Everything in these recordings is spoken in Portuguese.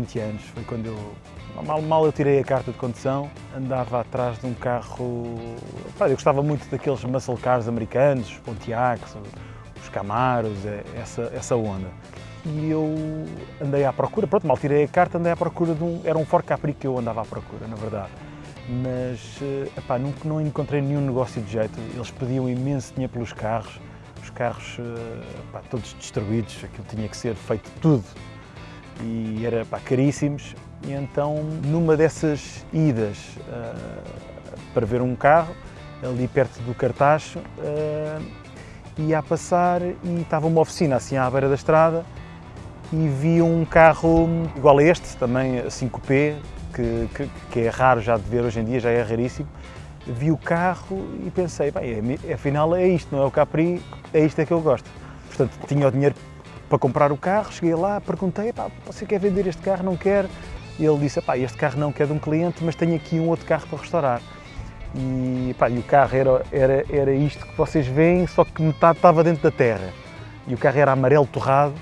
20 anos, foi quando eu, mal, mal eu tirei a carta de condução, andava atrás de um carro, eu gostava muito daqueles muscle cars americanos, os Pontiacs, os Camaros, é, essa, essa onda. E eu andei à procura, pronto, mal tirei a carta, andei à procura de um, era um Ford Capri que eu andava à procura, na verdade. Mas, eh, epá, nunca, não encontrei nenhum negócio de jeito, eles pediam imenso dinheiro pelos carros, os carros eh, epá, todos destruídos, aquilo tinha que ser feito tudo e era pá, caríssimos. E então, numa dessas idas uh, para ver um carro, ali perto do Cartacho, uh, ia a passar e estava uma oficina assim à beira da estrada e vi um carro igual a este, também 5P, que, que, que, é raro já de ver hoje em dia, já é raríssimo. Vi o carro e pensei, bem, é, afinal é isto, não é o Capri, é isto é que eu gosto. Portanto, tinha o dinheiro para comprar o carro, cheguei lá, perguntei, você quer vender este carro, não quer? E ele disse, este carro não quer de um cliente, mas tenho aqui um outro carro para restaurar. E, e o carro era, era, era isto que vocês veem, só que metade estava dentro da terra. E o carro era amarelo torrado,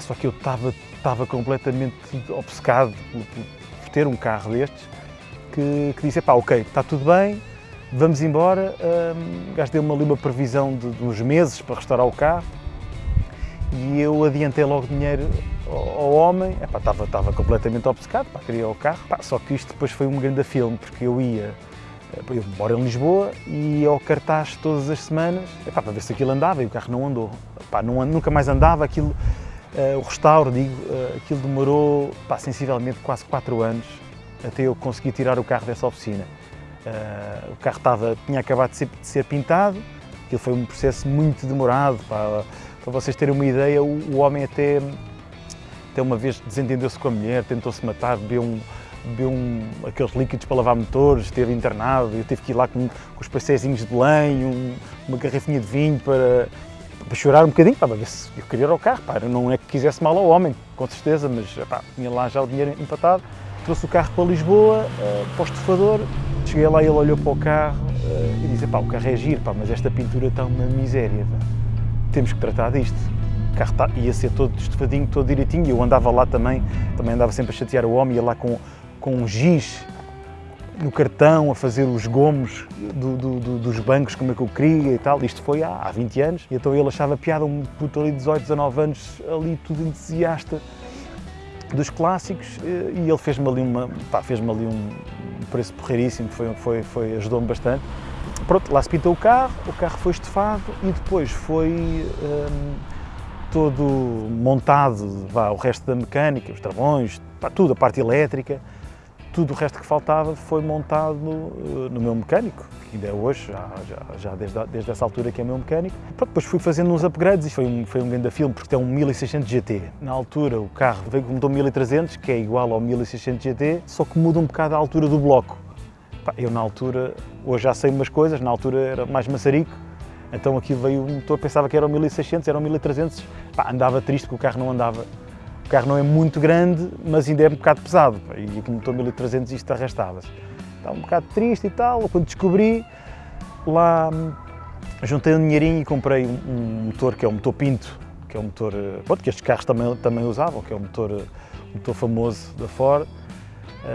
só que eu estava, estava completamente obcecado por, por ter um carro destes, que, que disse, ok, está tudo bem, vamos embora. Um, gajo deu-me ali uma previsão de, de uns meses para restaurar o carro e eu adiantei logo dinheiro ao homem, Epá, estava, estava completamente obcecado, pá, queria o carro, Pá, só que isto depois foi um grande filme, porque eu ia, eh, eu moro em Lisboa e ia ao cartaz todas as semanas epá, para ver se aquilo andava e o carro não andou, Epá, não, nunca mais andava, aquilo, uh, o restauro, digo, uh, aquilo demorou pá, sensivelmente quase 4 anos até eu conseguir tirar o carro dessa oficina. Uh, o carro estava, tinha acabado de ser, de ser pintado, aquilo foi um processo muito demorado, para vocês terem uma ideia, o, o homem até, até uma vez desentendeu-se com a mulher, tentou-se matar, bebeu, um, bebeu um, aqueles líquidos para lavar motores, esteve internado, eu tive que ir lá com, com os pastézinhos de Belém, um, uma garrafinha de vinho para, para chorar um bocadinho, para ver se eu queria ir ao carro, pá, não é que quisesse mal ao homem, com certeza, mas pá, tinha lá já o dinheiro empatado. Trouxe o carro para Lisboa, uh, para o estufador, cheguei lá e ele olhou para o carro uh, e disse, pá, o carro é giro, pá, mas esta pintura está uma miséria. Pá temos que tratar disto. O carro tá, ia ser todo estufadinho, todo direitinho, e eu andava lá também, também andava sempre a chatear o homem, ia lá com, com um giz no cartão, a fazer os gomos do, do, do, dos bancos, como é que eu queria e tal. Isto foi há, há 20 anos, e então ele achava piada, um puto ali de 18, 19 anos, ali tudo entusiasta dos clássicos, e ele fez-me ali, uma, fez ali um preço porreiríssimo, foi, foi, foi, ajudou-me bastante. Pronto, lá se pintou o carro, o carro foi estofado e depois foi hum, todo montado, vá, o resto da mecânica, os travões, pá, tudo, a parte elétrica, tudo o resto que faltava foi montado no, no meu mecânico, que ainda é hoje, já, já, já desde, desde essa altura que é meu mecânico. Pronto, depois fui fazendo uns upgrades e foi um, foi um grande filme, porque tem um 1600 GT. Na altura o carro veio com um motor 1300, que é igual ao 1600 GT, só que muda um bocado a altura do bloco. Eu na altura, hoje já sei umas coisas, na altura era mais maçarico, então aqui veio um motor, pensava que era o 1600, era o 1300, pá, andava triste que o carro não andava. O carro não é muito grande, mas ainda é um bocado pesado, e com o motor 1300 isto arrastava-se. Estava um bocado triste e tal, quando descobri, lá juntei um dinheirinho e comprei um, motor que é o motor Pinto, que é um motor, eh, pronto, que estes carros também, também usavam, que é um motor, um motor famoso da Ford, eh,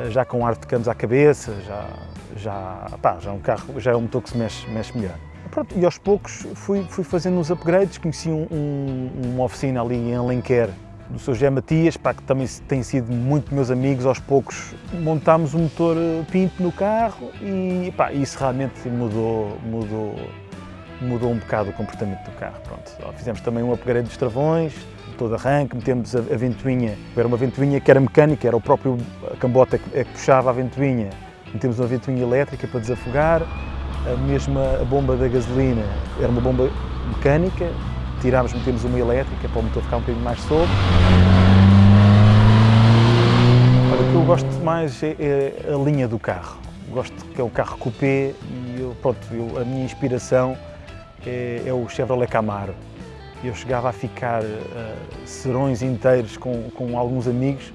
já com ar de canos à cabeça, já, já, pá, já, é um carro, já é um motor que se mexe, mexe melhor. Pronto, e aos poucos fui, fui fazendo uns upgrades, conheci um, um, uma oficina ali em Alenquer, do Sr. José Matias, pá, que também tem sido muito meus amigos, aos poucos montámos um motor eh, Pinto no carro e pá, isso realmente mudou, mudou, mudou um bocado o comportamento do carro. Pronto, fizemos também um upgrade dos travões, todo arranque, metemos a, ventoinha, era uma ventoinha que era mecânica, era o próprio cambota que, é que puxava a ventoinha, metemos uma ventoinha elétrica para desafogar, a mesma a bomba da gasolina era uma bomba mecânica, tirámos, metemos uma elétrica para o motor ficar um bocadinho mais solto. Olha, o que eu gosto mais é, é, a linha do carro. Gosto que é o carro coupé e eu, pronto, eu, a minha inspiração é, é o Chevrolet Camaro eu chegava a ficar uh, serões inteiros com, com alguns amigos,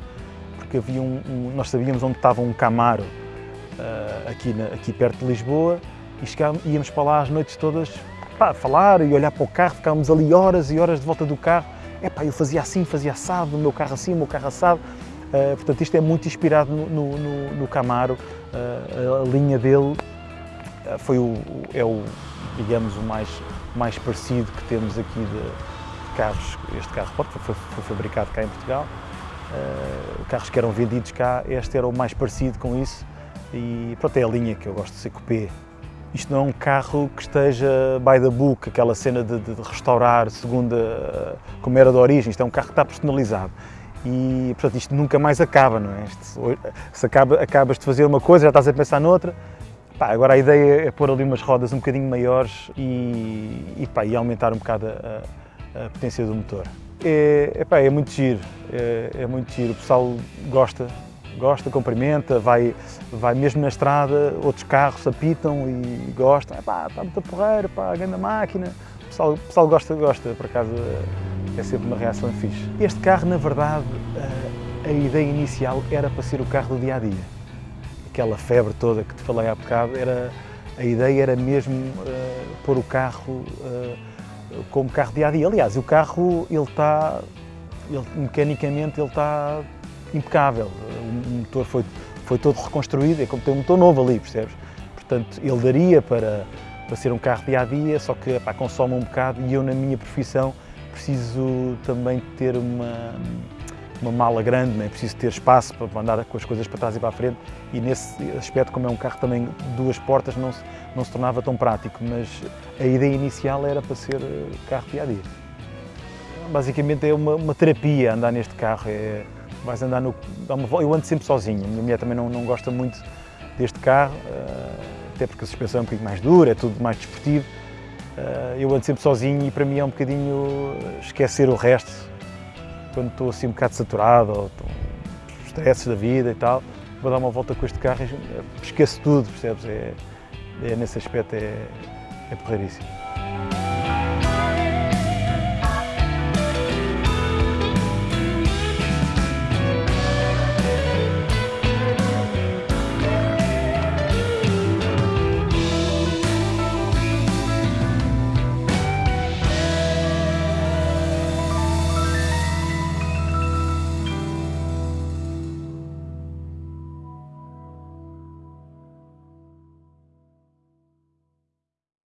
porque havia um, um, nós sabíamos onde estava um Camaro uh, aqui, na, aqui perto de Lisboa e íamos para lá as noites todas pá, falar e olhar para o carro, ficávamos ali horas e horas de volta do carro. Epá, eu fazia assim, fazia assado, o meu carro assim, o meu carro assado. Uh, portanto, isto é muito inspirado no, no, no Camaro, uh, a linha dele foi o, é o, digamos, o mais, mais parecido que temos aqui de, carros, este carro foi, foi, fabricado cá em Portugal, carros que eram vendidos cá, este era o mais parecido com isso e pronto, é a linha que eu gosto de ser coupé. Isto não é um carro que esteja by the book, aquela cena de, de restaurar segundo a, como era de origem, isto é um carro que está personalizado. E, portanto, isto nunca mais acaba, não é? Isto, se acaba, acabas de fazer uma coisa, já estás a pensar noutra. Pá, agora a ideia é pôr ali umas rodas um bocadinho maiores e, e, pá, e aumentar um bocado a, a potência do motor. É, é, pá, é muito giro, é, é muito giro, o pessoal gosta, gosta, cumprimenta, vai, vai mesmo na estrada, outros carros apitam e gostam, pá, está muito porreiro, pá, grande máquina. O pessoal, o pessoal gosta, gosta, por acaso é sempre uma reação fixe. Este carro, na verdade, a, a ideia inicial era para ser o carro do dia-a-dia. -dia. Aquela febre toda que te falei há bocado, era, a ideia era mesmo uh, pôr o carro uh, como carro dia-a-dia. -dia. Aliás, o carro, ele está, ele, mecanicamente, ele está impecável. O motor foi, foi todo reconstruído, é como ter um motor novo ali, percebes? Portanto, ele daria para, para ser um carro dia-a-dia, -dia, só que consome um bocado e eu, na minha profissão, preciso também ter uma, uma mala grande, né? preciso ter espaço para andar com as coisas para trás e para a frente e nesse aspecto, como é um carro também duas portas, não se, não se tornava tão prático, mas a ideia inicial era para ser eh, carro dia-a-dia. -dia. Basicamente é uma, uma terapia andar neste carro, é, vais andar no... Eu ando sempre sozinho, a minha mulher também não, não gosta muito deste carro, eh, até porque a suspensão é um bocadinho mais dura, é tudo mais desportivo. Eh, eu ando sempre sozinho e para mim é um bocadinho esquecer o resto, quando estou assim um bocado saturado ou estresses da vida e tal, vou dar uma volta com este carro e esqueço tudo, percebes? É, é nesse aspecto é, é porreiríssimo.